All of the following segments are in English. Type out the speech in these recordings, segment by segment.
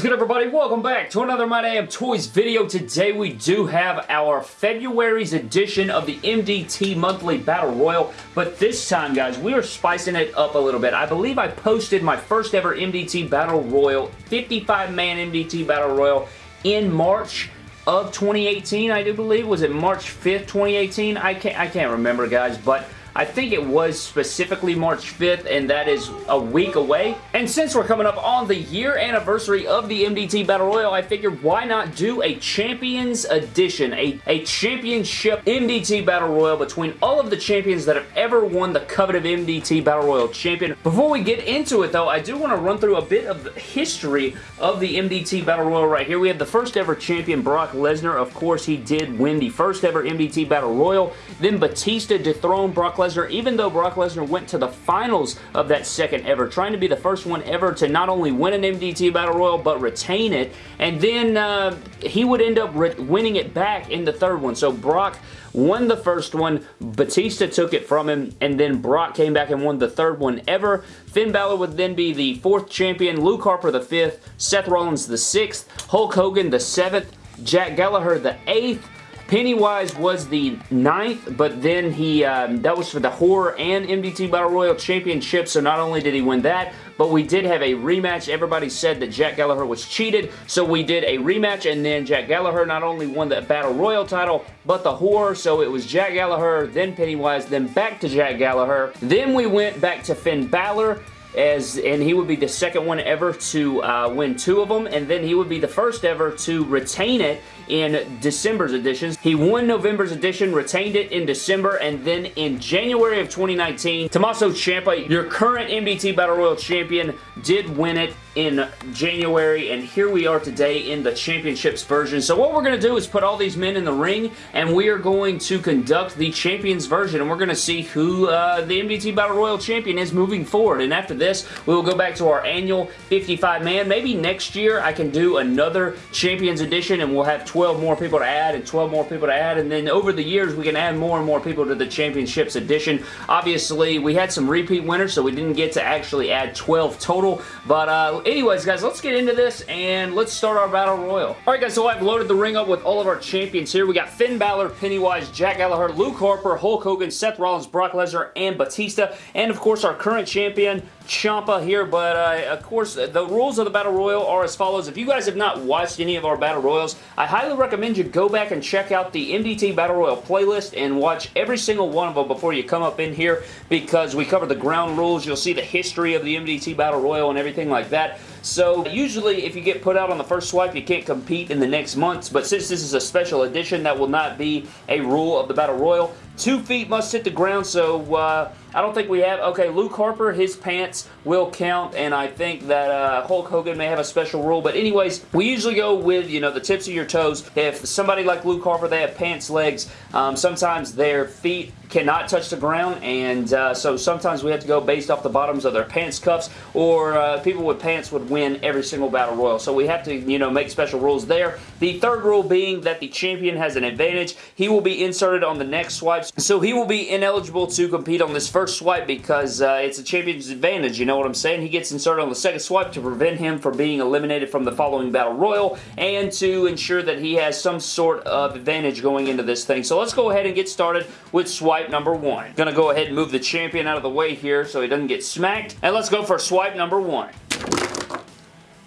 is good everybody? Welcome back to another My Damn Toys video. Today we do have our February's edition of the MDT Monthly Battle Royal, but this time guys, we are spicing it up a little bit. I believe I posted my first ever MDT Battle Royal, 55-man MDT Battle Royal in March of 2018, I do believe. Was it March 5th, 2018? I can't, I can't remember guys, but I think it was specifically March 5th, and that is a week away. And since we're coming up on the year anniversary of the MDT Battle Royal, I figured why not do a Champions Edition, a, a championship MDT Battle Royal between all of the champions that have ever won the coveted MDT Battle Royal champion. Before we get into it, though, I do want to run through a bit of the history of the MDT Battle Royal right here. We have the first ever champion, Brock Lesnar. Of course, he did win the first ever MDT Battle Royal. Then Batista dethroned Brock Lesnar, even though Brock Lesnar went to the finals of that second ever, trying to be the first one ever to not only win an MDT Battle Royal, but retain it. And then uh, he would end up winning it back in the third one. So Brock won the first one, Batista took it from him, and then Brock came back and won the third one ever. Finn Balor would then be the fourth champion, Luke Harper the fifth, Seth Rollins the sixth, Hulk Hogan the seventh, Jack Gallagher the eighth, Pennywise was the ninth, but then he, um, that was for the Horror and MDT Battle Royal Championship, so not only did he win that, but we did have a rematch. Everybody said that Jack Gallagher was cheated, so we did a rematch, and then Jack Gallagher not only won the Battle Royal title, but the Horror, so it was Jack Gallagher, then Pennywise, then back to Jack Gallagher. Then we went back to Finn Balor, as and he would be the second one ever to uh, win two of them, and then he would be the first ever to retain it in December's editions. He won November's edition, retained it in December, and then in January of 2019, Tommaso Ciampa, your current MDT Battle Royal champion, did win it in January, and here we are today in the championships version. So what we're going to do is put all these men in the ring, and we are going to conduct the champions version, and we're going to see who uh, the MDT Battle Royal champion is moving forward. And after this, we will go back to our annual 55-man. Maybe next year I can do another champions edition, and we'll have 12 more people to add and 12 more people to add, and then over the years we can add more and more people to the championships edition. Obviously, we had some repeat winners, so we didn't get to actually add 12 total, but uh, anyways, guys, let's get into this and let's start our Battle Royal. Alright, guys, so I've loaded the ring up with all of our champions here. We got Finn Balor, Pennywise, Jack Gallagher, Luke Harper, Hulk Hogan, Seth Rollins, Brock Lesnar, and Batista. And, of course, our current champion, Ciampa here, but uh, of course the rules of the Battle Royal are as follows. If you guys have not watched any of our Battle Royals, I highly recommend you go back and check out the MDT Battle Royal playlist and watch every single one of them before you come up in here because we cover the ground rules. You'll see the history of the MDT Battle Royal and everything like that that so usually if you get put out on the first swipe, you can't compete in the next months, but since this is a special edition, that will not be a rule of the Battle Royal. Two feet must hit the ground, so uh, I don't think we have... Okay, Luke Harper, his pants will count, and I think that uh, Hulk Hogan may have a special rule. But anyways, we usually go with, you know, the tips of your toes. If somebody like Luke Harper, they have pants legs, um, sometimes their feet cannot touch the ground and uh, so sometimes we have to go based off the bottoms of their pants cuffs or uh, people with pants would win every single battle royal so we have to you know make special rules there the third rule being that the champion has an advantage he will be inserted on the next swipes so he will be ineligible to compete on this first first swipe because uh, it's a champion's advantage, you know what I'm saying? He gets inserted on the second swipe to prevent him from being eliminated from the following Battle Royal and to ensure that he has some sort of advantage going into this thing. So let's go ahead and get started with swipe number one. Gonna go ahead and move the champion out of the way here so he doesn't get smacked. And let's go for swipe number one.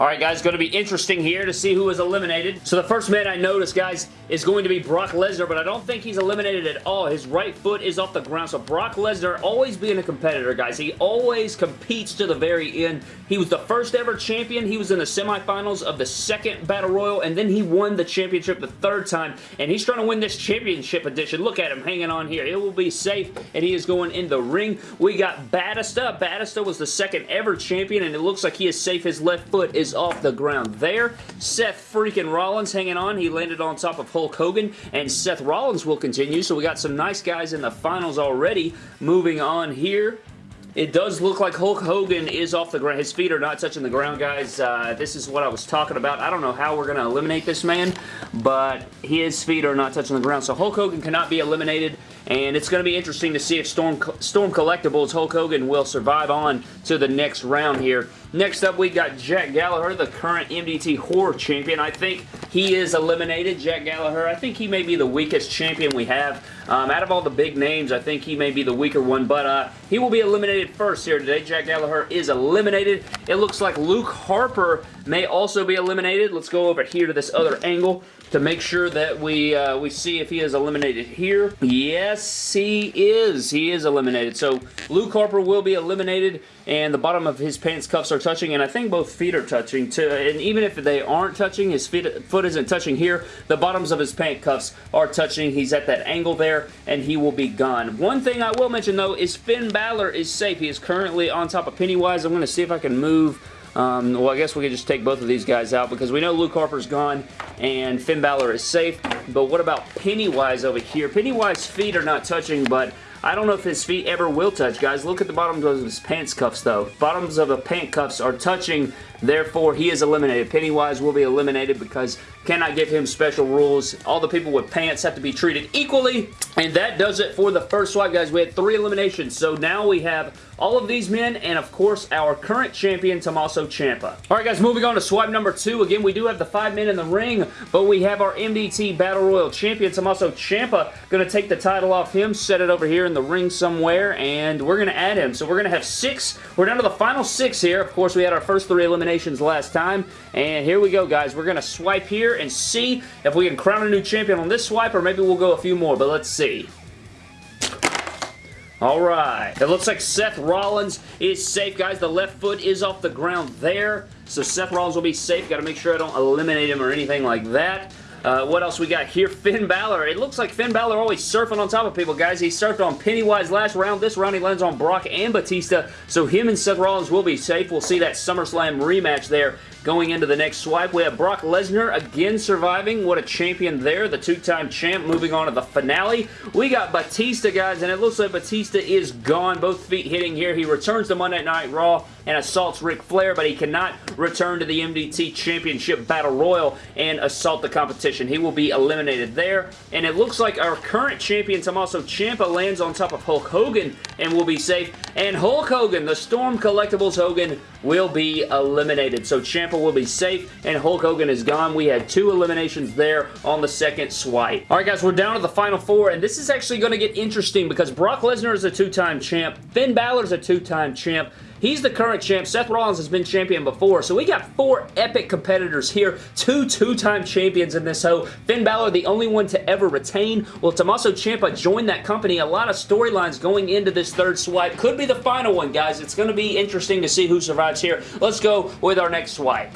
Alright guys, going to be interesting here to see who is eliminated. So the first man I noticed, guys, is going to be Brock Lesnar, but I don't think he's eliminated at all. His right foot is off the ground, so Brock Lesnar always being a competitor, guys. He always competes to the very end. He was the first ever champion. He was in the semifinals of the second Battle Royal, and then he won the championship the third time, and he's trying to win this championship edition. Look at him hanging on here. It will be safe, and he is going in the ring. We got Batista. Batista was the second ever champion, and it looks like he is safe. His left foot is off the ground there. Seth freaking Rollins hanging on. He landed on top of Hulk Hogan, and Seth Rollins will continue. So we got some nice guys in the finals already. Moving on here. It does look like Hulk Hogan is off the ground. His feet are not touching the ground, guys. Uh, this is what I was talking about. I don't know how we're going to eliminate this man, but his feet are not touching the ground. So Hulk Hogan cannot be eliminated, and it's going to be interesting to see if Storm, Storm Collectibles Hulk Hogan will survive on to the next round here. Next up, we got Jack Gallagher, the current MDT Horror Champion. I think he is eliminated, Jack Gallagher. I think he may be the weakest champion we have. Um, out of all the big names, I think he may be the weaker one, but uh, he will be eliminated first here today. Jack Gallagher is eliminated. It looks like Luke Harper may also be eliminated. Let's go over here to this other angle to make sure that we uh, we see if he is eliminated here. Yes, he is. He is eliminated. So Luke Harper will be eliminated and the bottom of his pants cuffs are touching and I think both feet are touching too. And even if they aren't touching, his feet, foot isn't touching here, the bottoms of his pant cuffs are touching. He's at that angle there and he will be gone. One thing I will mention though is Finn Balor is safe. He is currently on top of Pennywise. I'm going to see if I can move um, well, I guess we could just take both of these guys out because we know Luke Harper's gone and Finn Balor is safe. But what about Pennywise over here? Pennywise's feet are not touching, but I don't know if his feet ever will touch, guys. Look at the bottoms of his pants cuffs, though. Bottoms of the pant cuffs are touching, therefore he is eliminated. Pennywise will be eliminated because cannot give him special rules. All the people with pants have to be treated equally, and that does it for the first swipe, guys. We had three eliminations, so now we have all of these men, and of course, our current champion, Tommaso Ciampa. Alright guys, moving on to swipe number two. Again, we do have the five men in the ring, but we have our MDT Battle Royal champion, Tommaso Ciampa, going to take the title off him, set it over here in the ring somewhere, and we're going to add him. So we're going to have six. We're down to the final six here. Of course, we had our first three eliminations last time, and here we go, guys. We're going to swipe here and see if we can crown a new champion on this swipe, or maybe we'll go a few more, but let's see. Alright, it looks like Seth Rollins is safe, guys. The left foot is off the ground there, so Seth Rollins will be safe. Got to make sure I don't eliminate him or anything like that. Uh, what else we got here? Finn Balor. It looks like Finn Balor always surfing on top of people, guys. He surfed on Pennywise last round. This round he lands on Brock and Batista, so him and Seth Rollins will be safe. We'll see that SummerSlam rematch there Going into the next swipe, we have Brock Lesnar again surviving. What a champion there. The two-time champ moving on to the finale. We got Batista, guys, and it looks like Batista is gone. Both feet hitting here. He returns to Monday Night Raw and assaults Ric Flair, but he cannot return to the MDT Championship Battle Royal and assault the competition. He will be eliminated there, and it looks like our current champion, Tommaso Ciampa, lands on top of Hulk Hogan and will be safe, and Hulk Hogan, the Storm Collectibles Hogan, will be eliminated. So Ciampa will be safe, and Hulk Hogan is gone. We had two eliminations there on the second swipe. All right, guys, we're down to the final four, and this is actually going to get interesting because Brock Lesnar is a two-time champ. Finn Balor is a two-time champ. He's the current champ. Seth Rollins has been champion before. So we got four epic competitors here. Two two-time champions in this hoe. Finn Balor, the only one to ever retain. Well, Tommaso Ciampa joined that company. A lot of storylines going into this third swipe. Could be the final one, guys. It's going to be interesting to see who survives here. Let's go with our next swipe.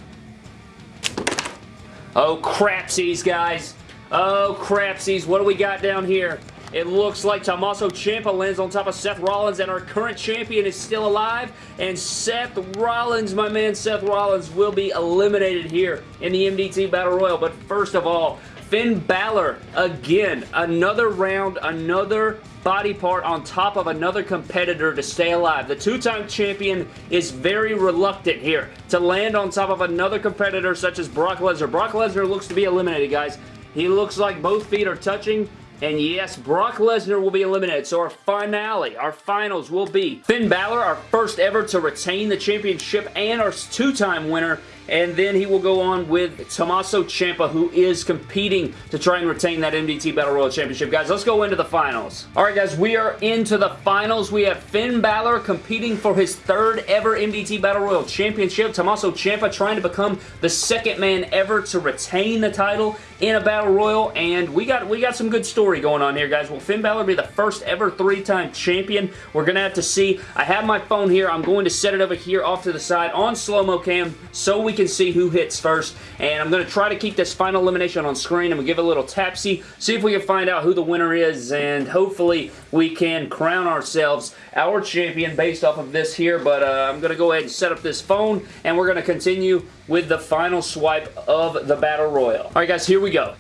Oh, crapsies, guys. Oh, crapsies. What do we got down here? It looks like Tommaso Ciampa lands on top of Seth Rollins, and our current champion is still alive. And Seth Rollins, my man Seth Rollins, will be eliminated here in the MDT Battle Royal. But first of all, Finn Balor, again, another round, another body part on top of another competitor to stay alive. The two-time champion is very reluctant here to land on top of another competitor such as Brock Lesnar. Brock Lesnar looks to be eliminated, guys. He looks like both feet are touching. And yes, Brock Lesnar will be eliminated. So our finale, our finals will be Finn Balor, our first ever to retain the championship and our two-time winner and then he will go on with Tommaso Ciampa, who is competing to try and retain that MDT Battle Royal Championship. Guys, let's go into the finals. Alright guys, we are into the finals. We have Finn Balor competing for his third ever MDT Battle Royal Championship. Tommaso Ciampa trying to become the second man ever to retain the title in a Battle Royal, and we got we got some good story going on here, guys. Will Finn Balor be the first ever three-time champion? We're to have to see. I have my phone here. I'm going to set it over here off to the side on slow-mo cam so we can see who hits first. And I'm going to try to keep this final elimination on screen. I'm to give a little tapsy, see if we can find out who the winner is, and hopefully we can crown ourselves our champion based off of this here. But uh, I'm to go ahead and set up this phone, and we're to continue with the final swipe of the Battle Royal. Alright guys, here we go.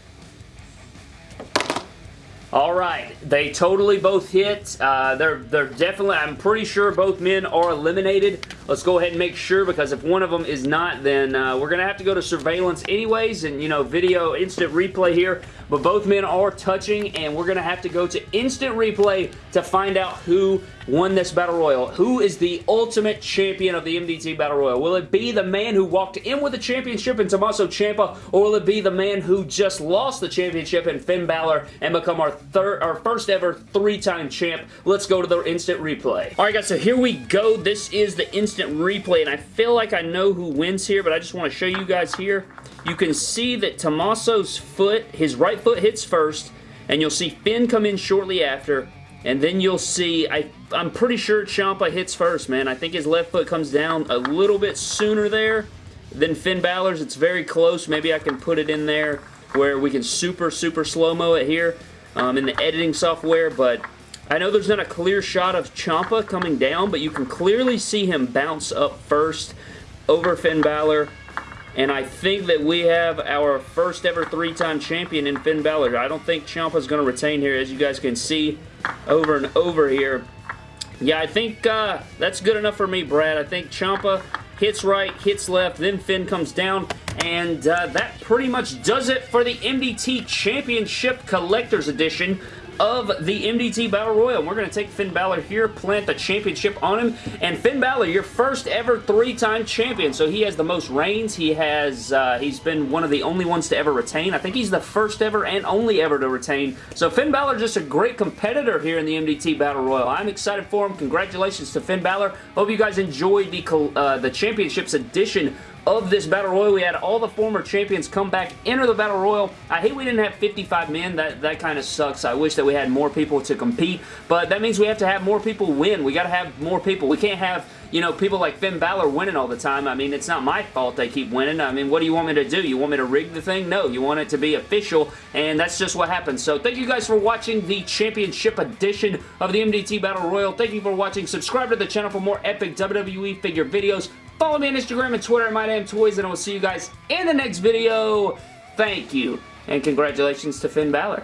All right, they totally both hit. Uh, they're they're definitely. I'm pretty sure both men are eliminated. Let's go ahead and make sure because if one of them is not, then uh, we're gonna have to go to surveillance anyways, and you know, video instant replay here. But both men are touching, and we're gonna have to go to instant replay to find out who won this Battle Royal. Who is the ultimate champion of the MDT Battle Royal? Will it be the man who walked in with the championship in Tommaso Ciampa, or will it be the man who just lost the championship in Finn Balor and become our third, our first ever three-time champ? Let's go to the instant replay. All right, guys, so here we go. This is the instant replay, and I feel like I know who wins here, but I just want to show you guys here. You can see that Tommaso's foot, his right foot hits first, and you'll see Finn come in shortly after, and then you'll see, I, I'm pretty sure Ciampa hits first, man. I think his left foot comes down a little bit sooner there than Finn Balor's. It's very close. Maybe I can put it in there where we can super, super slow-mo it here um, in the editing software, but I know there's not a clear shot of Ciampa coming down, but you can clearly see him bounce up first over Finn Balor. And I think that we have our first ever three-time champion in Finn Balor. I don't think Ciampa's going to retain here, as you guys can see over and over here. Yeah, I think uh, that's good enough for me, Brad. I think Ciampa hits right, hits left, then Finn comes down, and uh, that pretty much does it for the MDT Championship Collector's Edition of the MDT Battle Royal. We're going to take Finn Balor here, plant the championship on him, and Finn Balor, your first ever three-time champion. So he has the most reigns. He has, uh, he's been one of the only ones to ever retain. I think he's the first ever and only ever to retain. So Finn Balor just a great competitor here in the MDT Battle Royal. I'm excited for him. Congratulations to Finn Balor. Hope you guys enjoyed the, uh, the Championships edition of this Battle Royal. We had all the former champions come back, enter the Battle Royal. I hate we didn't have 55 men. That, that kind of sucks. I wish that we had more people to compete, but that means we have to have more people win. We got to have more people. We can't have, you know, people like Finn Balor winning all the time. I mean, it's not my fault they keep winning. I mean, what do you want me to do? You want me to rig the thing? No, you want it to be official, and that's just what happens. So thank you guys for watching the Championship Edition of the MDT Battle Royal. Thank you for watching. Subscribe to the channel for more epic WWE figure videos. Follow me on Instagram and Twitter at MyDamnToys, and I will see you guys in the next video. Thank you, and congratulations to Finn Balor.